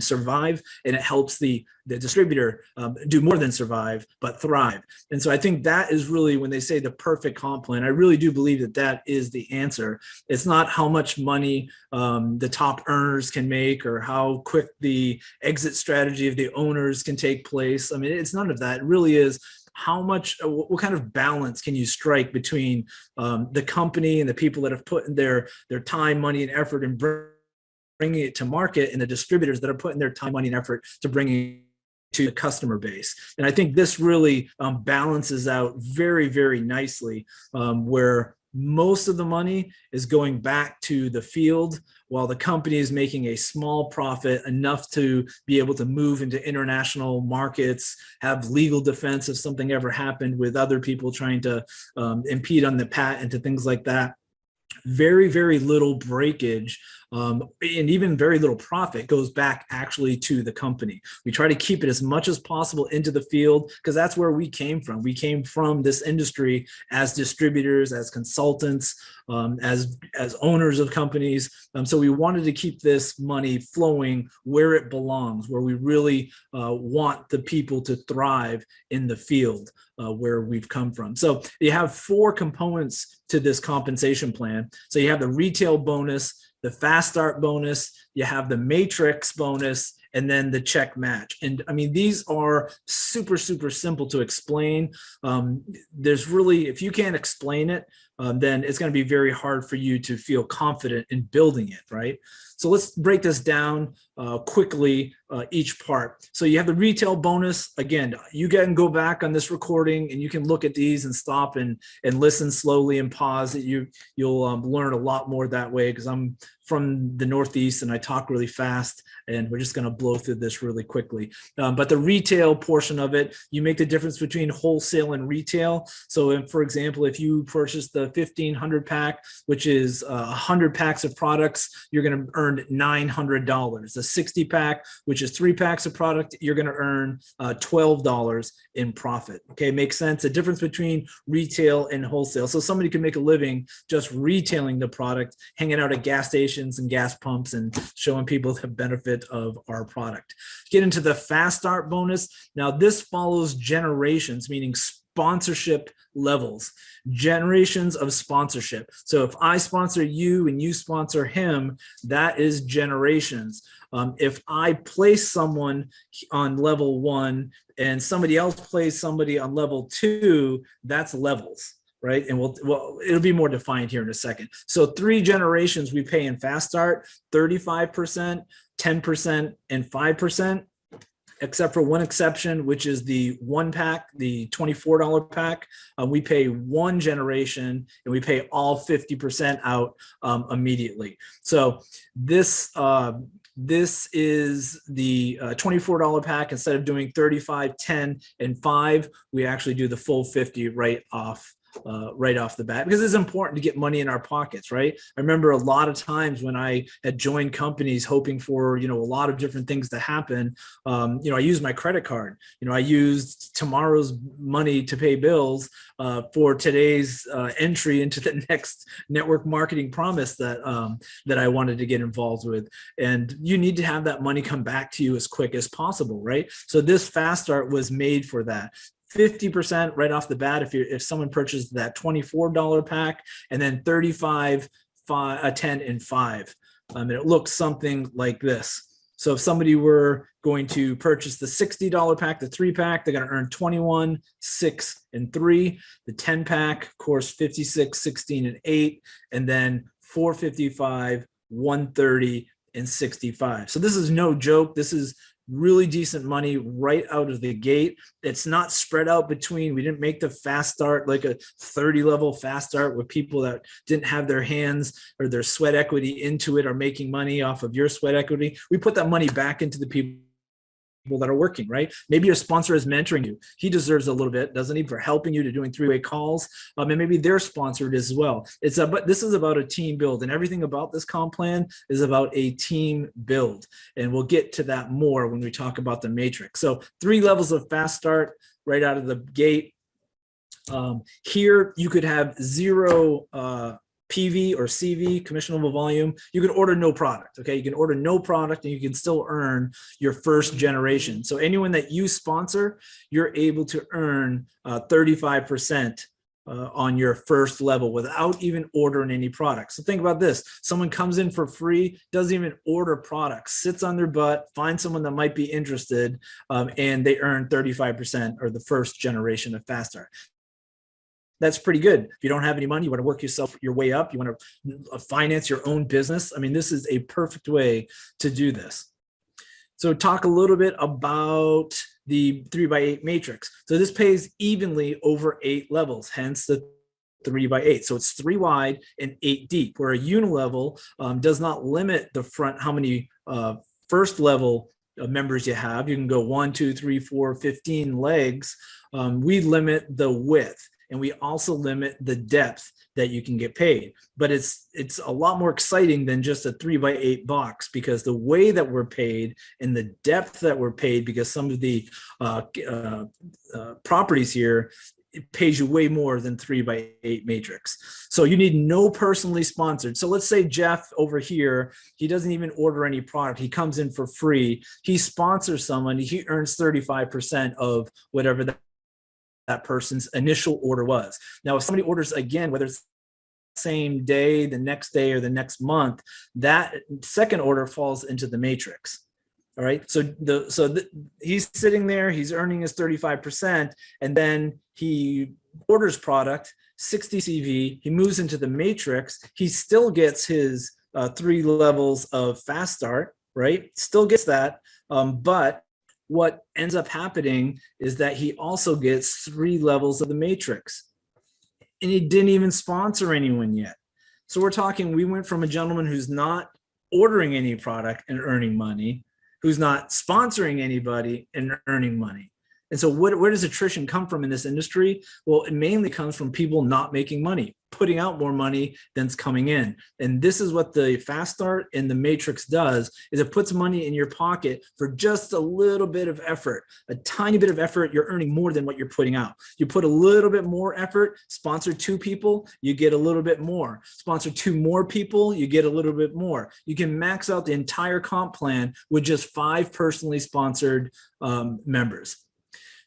survive and it helps the the distributor um, do more than survive but thrive. And so i think that is really when they say the perfect comp plan i really do believe that that is the answer. It's not how much money um, the top earners can make or how quick the exit strategy of the owners can take place. I mean it's none of that. It really is how much uh, what kind of balance can you strike between um, the company and the people that have put in their their time money and effort and bringing it to market and the distributors that are putting their time, money, and effort to bringing to the customer base. And I think this really um, balances out very, very nicely um, where most of the money is going back to the field while the company is making a small profit enough to be able to move into international markets, have legal defense if something ever happened with other people trying to um, impede on the patent and things like that very, very little breakage um, and even very little profit goes back actually to the company. We try to keep it as much as possible into the field because that's where we came from. We came from this industry as distributors, as consultants, um, as as owners of companies. Um, so we wanted to keep this money flowing where it belongs, where we really uh, want the people to thrive in the field uh, where we've come from. So you have four components to this compensation plan. So you have the retail bonus, the fast start bonus, you have the matrix bonus, and then the check match. And I mean, these are super, super simple to explain. Um, there's really, if you can't explain it, um, then it's going to be very hard for you to feel confident in building it, right? So let's break this down uh, quickly, uh, each part. So you have the retail bonus. Again, you can go back on this recording and you can look at these and stop and, and listen slowly and pause. You, you'll um, learn a lot more that way because I'm from the Northeast and I talk really fast and we're just going to blow through this really quickly. Um, but the retail portion of it, you make the difference between wholesale and retail. So if, for example, if you purchase the 1500 pack, which is uh, 100 packs of products, you're going to earn $900. The 60 pack, which is three packs of product, you're going to earn uh, $12 in profit. Okay, makes sense. The difference between retail and wholesale. So somebody can make a living just retailing the product, hanging out at gas stations and gas pumps and showing people the benefit of our product. Get into the fast start bonus. Now this follows generations, meaning sponsorship levels, generations of sponsorship. So if I sponsor you and you sponsor him, that is generations. Um, if I place someone on level one and somebody else plays somebody on level two, that's levels right? And we'll, well, it'll be more defined here in a second. So three generations we pay in fast start, 35%, 10%, and 5% except for one exception, which is the one pack, the $24 pack. Uh, we pay one generation and we pay all 50% out um, immediately. So this, uh, this is the uh, $24 pack. Instead of doing 35, 10, and 5, we actually do the full 50 right off uh, right off the bat because it's important to get money in our pockets, right? I remember a lot of times when I had joined companies hoping for, you know, a lot of different things to happen. Um, you know, I used my credit card. You know, I used tomorrow's money to pay bills uh, for today's uh, entry into the next network marketing promise that um, that I wanted to get involved with. And you need to have that money come back to you as quick as possible, right? So this fast start was made for that. 50% right off the bat if you if someone purchases that $24 pack and then 35 five, uh, 10 and 5 um, and it looks something like this. So if somebody were going to purchase the $60 pack the three pack they're going to earn 21 6 and 3 the 10 pack of course 56 16 and 8 and then 455 130 and 65 so this is no joke. This is really decent money right out of the gate. It's not spread out between, we didn't make the fast start like a 30 level fast start with people that didn't have their hands or their sweat equity into it or making money off of your sweat equity. We put that money back into the people people that are working, right? Maybe your sponsor is mentoring you. He deserves a little bit, doesn't he, for helping you to doing three-way calls. Um, and maybe they're sponsored as well. It's a, but this is about a team build and everything about this comp plan is about a team build. And we'll get to that more when we talk about the matrix. So three levels of fast start right out of the gate. Um, here you could have zero uh, PV or CV, commissionable volume, you can order no product. Okay, you can order no product and you can still earn your first generation. So anyone that you sponsor, you're able to earn 35% uh, uh, on your first level without even ordering any products. So think about this. Someone comes in for free, doesn't even order products, sits on their butt, finds someone that might be interested, um, and they earn 35% or the first generation of Fast Start that's pretty good. If you don't have any money, you want to work yourself your way up, you want to finance your own business. I mean, this is a perfect way to do this. So talk a little bit about the three by eight matrix. So this pays evenly over eight levels, hence the three by eight. So it's three wide and eight deep, where a unilevel um, does not limit the front, how many uh, first level members you have. You can go one, two, three, four, 15 legs. Um, we limit the width and we also limit the depth that you can get paid. But it's it's a lot more exciting than just a three by eight box because the way that we're paid and the depth that we're paid because some of the uh, uh, uh, properties here it pays you way more than three by eight matrix. So you need no personally sponsored. So let's say Jeff over here, he doesn't even order any product. He comes in for free. He sponsors someone. He earns 35% of whatever that, that person's initial order was. Now, if somebody orders again, whether it's same day, the next day, or the next month, that second order falls into the matrix. All right. So the so the, he's sitting there, he's earning his 35%, and then he orders product 60 CV, he moves into the matrix, he still gets his uh, three levels of fast start, right? Still gets that. Um, but what ends up happening is that he also gets three levels of the matrix. And he didn't even sponsor anyone yet. So we're talking, we went from a gentleman who's not ordering any product and earning money who's not sponsoring anybody and earning money. And so what, where does attrition come from in this industry? Well, it mainly comes from people not making money, putting out more money than's coming in. And this is what the fast start and the matrix does is it puts money in your pocket for just a little bit of effort, a tiny bit of effort, you're earning more than what you're putting out. You put a little bit more effort, sponsor two people, you get a little bit more. Sponsor two more people, you get a little bit more. You can max out the entire comp plan with just five personally sponsored um, members.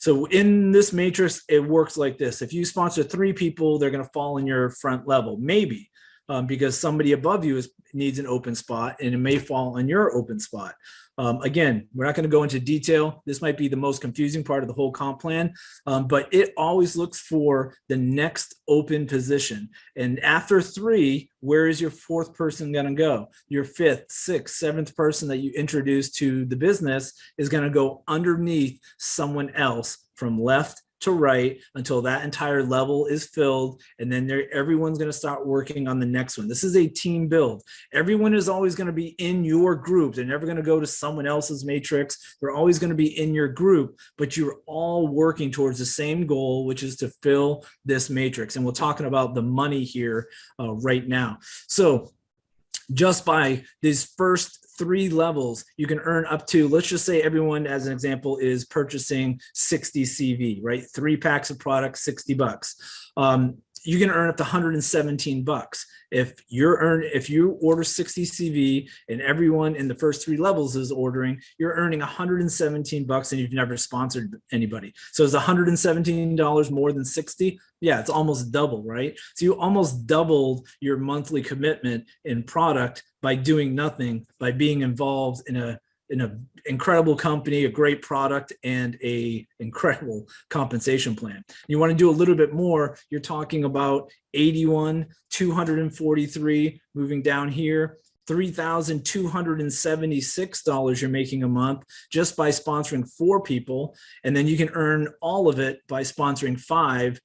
So in this matrix, it works like this. If you sponsor three people, they're going to fall in your front level, maybe um, because somebody above you is, needs an open spot and it may fall on your open spot. Um, again, we're not going to go into detail. This might be the most confusing part of the whole comp plan, um, but it always looks for the next open position. And after three, where is your fourth person going to go? Your fifth, sixth, seventh person that you introduce to the business is going to go underneath someone else from left to right until that entire level is filled and then everyone's going to start working on the next one. This is a team build. Everyone is always going to be in your group. They're never going to go to someone else's matrix. They're always going to be in your group but you're all working towards the same goal which is to fill this matrix and we're talking about the money here uh, right now. So just by these first three levels, you can earn up to, let's just say everyone as an example is purchasing 60 CV, right? Three packs of products, 60 bucks. Um, you can earn up to 117 bucks. If you're earn, if you order 60 CV and everyone in the first three levels is ordering, you're earning 117 bucks and you've never sponsored anybody. So is $117 more than 60? Yeah, it's almost double, right? So you almost doubled your monthly commitment in product by doing nothing, by being involved in a an incredible company, a great product, and a incredible compensation plan. You want to do a little bit more, you're talking about 81, 243, moving down here, $3,276 you're making a month just by sponsoring four people. And then you can earn all of it by sponsoring five,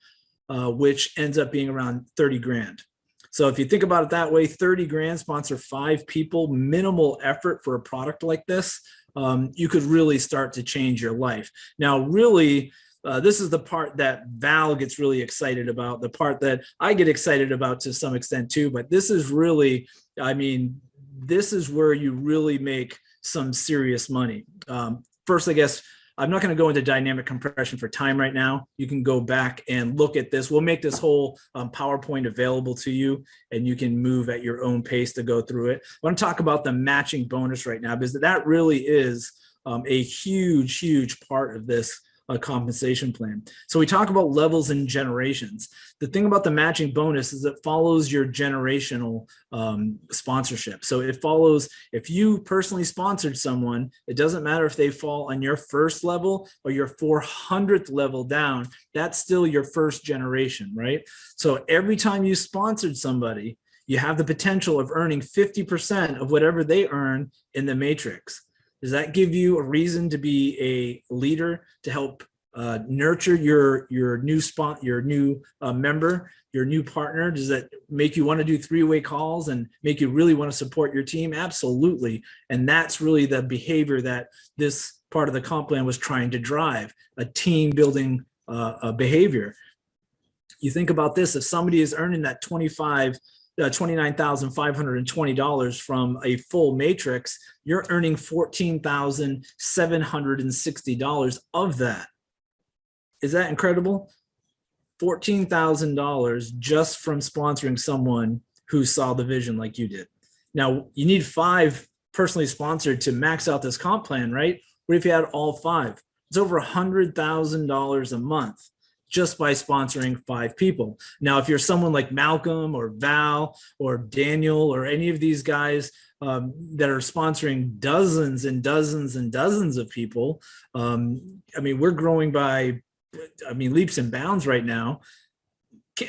uh, which ends up being around 30 grand. So if you think about it that way, 30 grand sponsor five people, minimal effort for a product like this, um, you could really start to change your life. Now, really, uh, this is the part that Val gets really excited about, the part that I get excited about to some extent too, but this is really, I mean, this is where you really make some serious money. Um, first, I guess, I'm not going to go into dynamic compression for time right now. You can go back and look at this. We'll make this whole um, PowerPoint available to you and you can move at your own pace to go through it. I want to talk about the matching bonus right now because that really is um, a huge, huge part of this a compensation plan. So we talk about levels and generations. The thing about the matching bonus is it follows your generational um, sponsorship. So it follows, if you personally sponsored someone, it doesn't matter if they fall on your first level or your 400th level down, that's still your first generation, right? So every time you sponsored somebody, you have the potential of earning 50% of whatever they earn in the matrix. Does that give you a reason to be a leader to help uh, nurture your your new spot, your new uh, member, your new partner? Does that make you want to do three-way calls and make you really want to support your team? Absolutely. And that's really the behavior that this part of the comp plan was trying to drive, a team building uh, behavior. you think about this, if somebody is earning that 25, uh, Uh, $29,520 from a full matrix, you're earning $14,760 of that. Is that incredible? $14,000 just from sponsoring someone who saw the vision like you did. Now, you need five personally sponsored to max out this comp plan, right? What if you had all five? It's over a $100,000 a month just by sponsoring five people. Now, if you're someone like Malcolm or Val or Daniel or any of these guys um, that are sponsoring dozens and dozens and dozens of people, um, I mean, we're growing by, I mean, leaps and bounds right now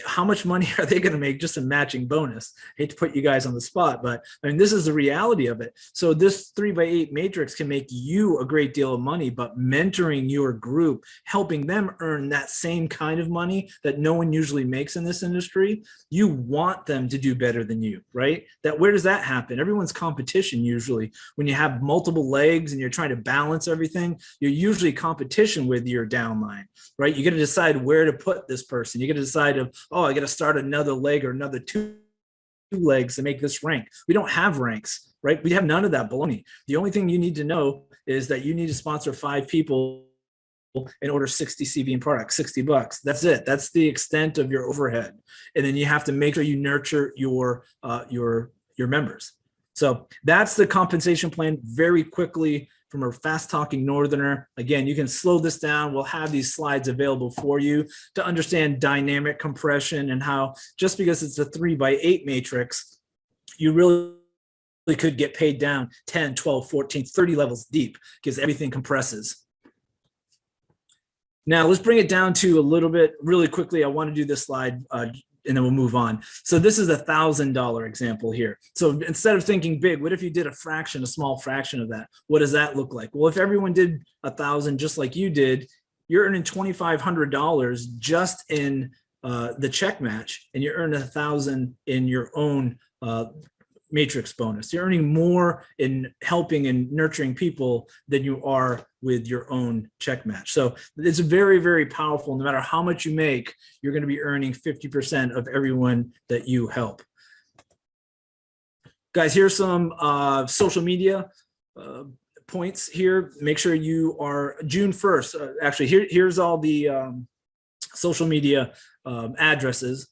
how much money are they going to make just a matching bonus? I hate to put you guys on the spot, but I mean, this is the reality of it. So this three by eight matrix can make you a great deal of money, but mentoring your group, helping them earn that same kind of money that no one usually makes in this industry, you want them to do better than you, right? That where does that happen? Everyone's competition usually when you have multiple legs and you're trying to balance everything, you're usually competition with your downline, right? You got to decide where to put this person. You got to decide of oh, I got to start another leg or another two legs to make this rank. We don't have ranks, right? We have none of that baloney. The only thing you need to know is that you need to sponsor five people in order 60 CV and products, 60 bucks. That's it. That's the extent of your overhead. And then you have to make sure you nurture your, uh, your, your members. So that's the compensation plan very quickly from a fast talking northerner. Again, you can slow this down. We'll have these slides available for you to understand dynamic compression and how just because it's a three by eight matrix, you really could get paid down 10, 12, 14, 30 levels deep because everything compresses. Now let's bring it down to a little bit really quickly. I want to do this slide uh, and then we'll move on. So this is a thousand dollar example here. So instead of thinking big, what if you did a fraction, a small fraction of that? What does that look like? Well, if everyone did a thousand just like you did, you're earning $2,500 just in uh, the check match and you earn a thousand in your own uh, matrix bonus. You're earning more in helping and nurturing people than you are with your own check match. So it's very, very powerful. No matter how much you make, you're going to be earning 50% of everyone that you help. Guys, here's some uh, social media uh, points here. Make sure you are June 1st. Uh, actually, here, here's all the um, social media um, addresses.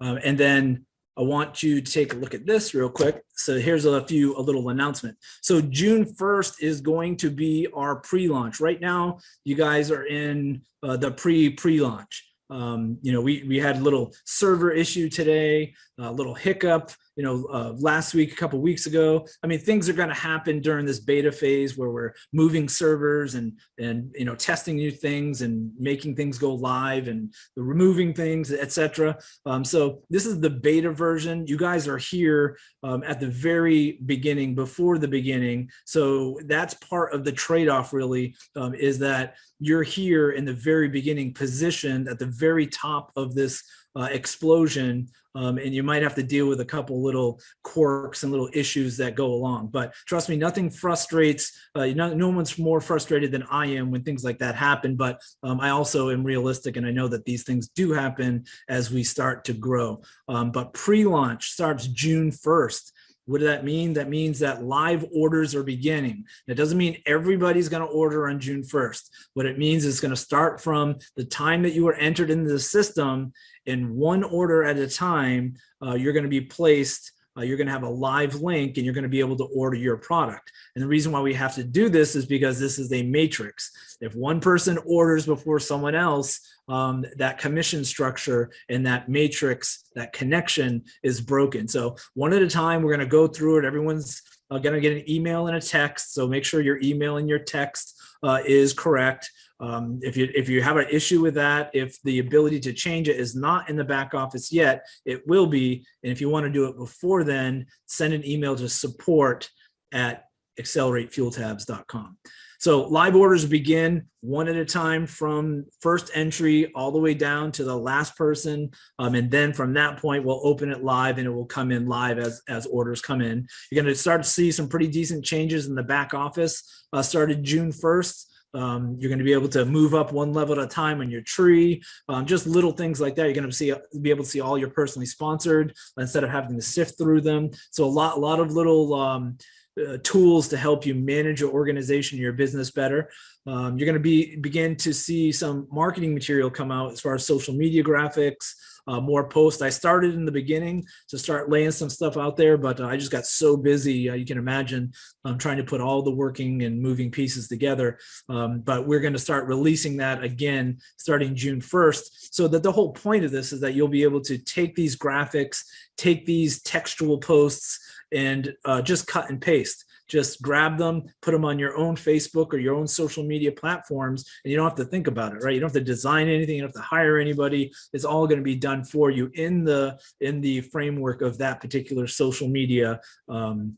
Um, and then I want you to take a look at this real quick. So here's a few, a little announcement. So June 1st is going to be our pre-launch. Right now, you guys are in uh, the pre-pre-launch. Um, you know, we, we had a little server issue today, a little hiccup you know, uh, last week, a couple weeks ago. I mean, things are going to happen during this beta phase where we're moving servers and and you know testing new things and making things go live and removing things, etc. Um, so this is the beta version. You guys are here um, at the very beginning, before the beginning. So that's part of the trade-off. Really, um, is that you're here in the very beginning, positioned at the very top of this uh, explosion um, and you might have to deal with a couple little quirks and little issues that go along. But trust me, nothing frustrates, uh, no, no one's more frustrated than I am when things like that happen. But um, I also am realistic and I know that these things do happen as we start to grow. Um, but pre-launch starts June 1st. What does that mean? That means that live orders are beginning. It doesn't mean everybody's going to order on June 1st. What it means is going to start from the time that you were entered into the system in one order at a time, uh, you're going to be placed uh, you're going to have a live link and you're going to be able to order your product. And the reason why we have to do this is because this is a matrix. If one person orders before someone else, um, that commission structure and that matrix, that connection is broken. So one at a time, we're going to go through it. Everyone's uh, going to get an email and a text. So make sure your email and your text uh, is correct. Um, if you if you have an issue with that, if the ability to change it is not in the back office yet, it will be. And if you want to do it before then, send an email to support at acceleratefueltabs.com. So live orders begin one at a time from first entry all the way down to the last person. Um, and then from that point, we'll open it live and it will come in live as, as orders come in. You're going to start to see some pretty decent changes in the back office uh, started June 1st. Um, you're going to be able to move up one level at a time on your tree. Um, just little things like that. You're going to see be able to see all your personally sponsored instead of having to sift through them. So a lot, a lot of little um, uh, tools to help you manage your organization, your business better. Um, you're going to be begin to see some marketing material come out as far as social media graphics, uh, more posts. I started in the beginning to start laying some stuff out there, but uh, I just got so busy. Uh, you can imagine I'm trying to put all the working and moving pieces together. Um, but we're going to start releasing that again starting June 1st. So that the whole point of this is that you'll be able to take these graphics, take these textual posts, and uh, just cut and paste just grab them, put them on your own Facebook or your own social media platforms, and you don't have to think about it, right? You don't have to design anything, you don't have to hire anybody. It's all going to be done for you in the in the framework of that particular social media um,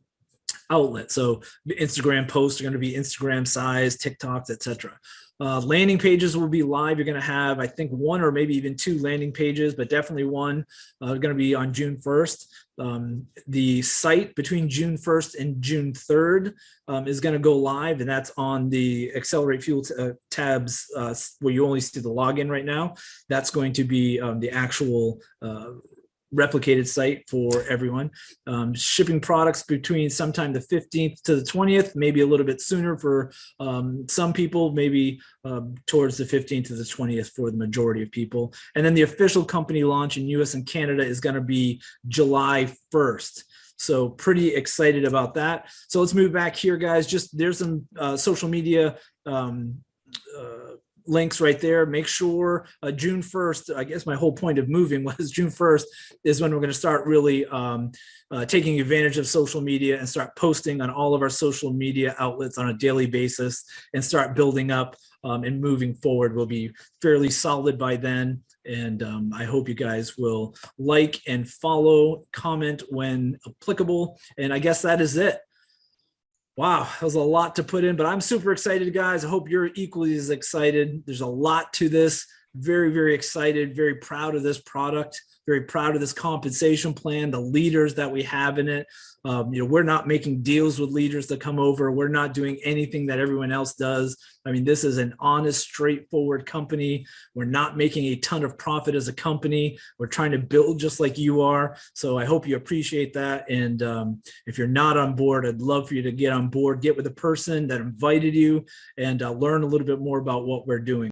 outlet. So Instagram posts are going to be Instagram size, TikToks, etc. Uh, landing pages will be live. You're going to have, I think, one or maybe even two landing pages, but definitely one uh, going to be on June 1st. Um, the site between June 1st and June 3rd um, is going to go live, and that's on the Accelerate Fuel uh, tabs uh, where you only see the login right now. That's going to be um, the actual uh, replicated site for everyone. Um, shipping products between sometime the 15th to the 20th, maybe a little bit sooner for um, some people, maybe um, towards the 15th to the 20th for the majority of people. And then the official company launch in US and Canada is gonna be July 1st. So pretty excited about that. So let's move back here, guys. Just there's some uh, social media um, uh, links right there. Make sure uh, June 1st, I guess my whole point of moving was June 1st is when we're going to start really um, uh, taking advantage of social media and start posting on all of our social media outlets on a daily basis and start building up um, and moving forward. We'll be fairly solid by then. And um, I hope you guys will like and follow, comment when applicable. And I guess that is it. Wow, that was a lot to put in, but I'm super excited, guys. I hope you're equally as excited. There's a lot to this. Very, very excited, very proud of this product very proud of this compensation plan, the leaders that we have in it. Um, you know, we're not making deals with leaders to come over. We're not doing anything that everyone else does. I mean, this is an honest, straightforward company. We're not making a ton of profit as a company. We're trying to build just like you are. So I hope you appreciate that. And um, if you're not on board, I'd love for you to get on board, get with the person that invited you and uh, learn a little bit more about what we're doing.